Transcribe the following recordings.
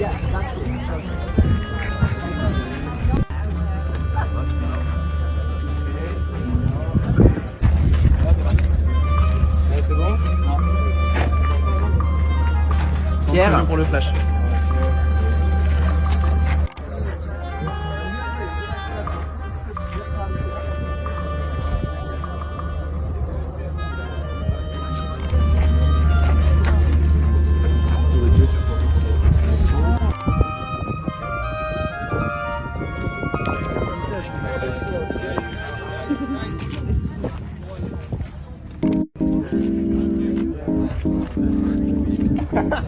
Yeah, that's it. Pierre. pour le flash.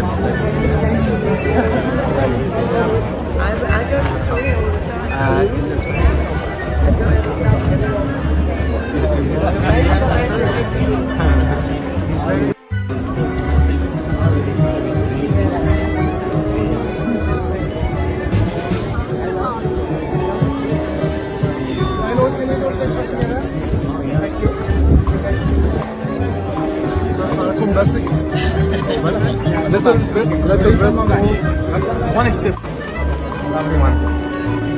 I, I go to Korea all the time. I go Thank you little bit little bit One step. Everyone. I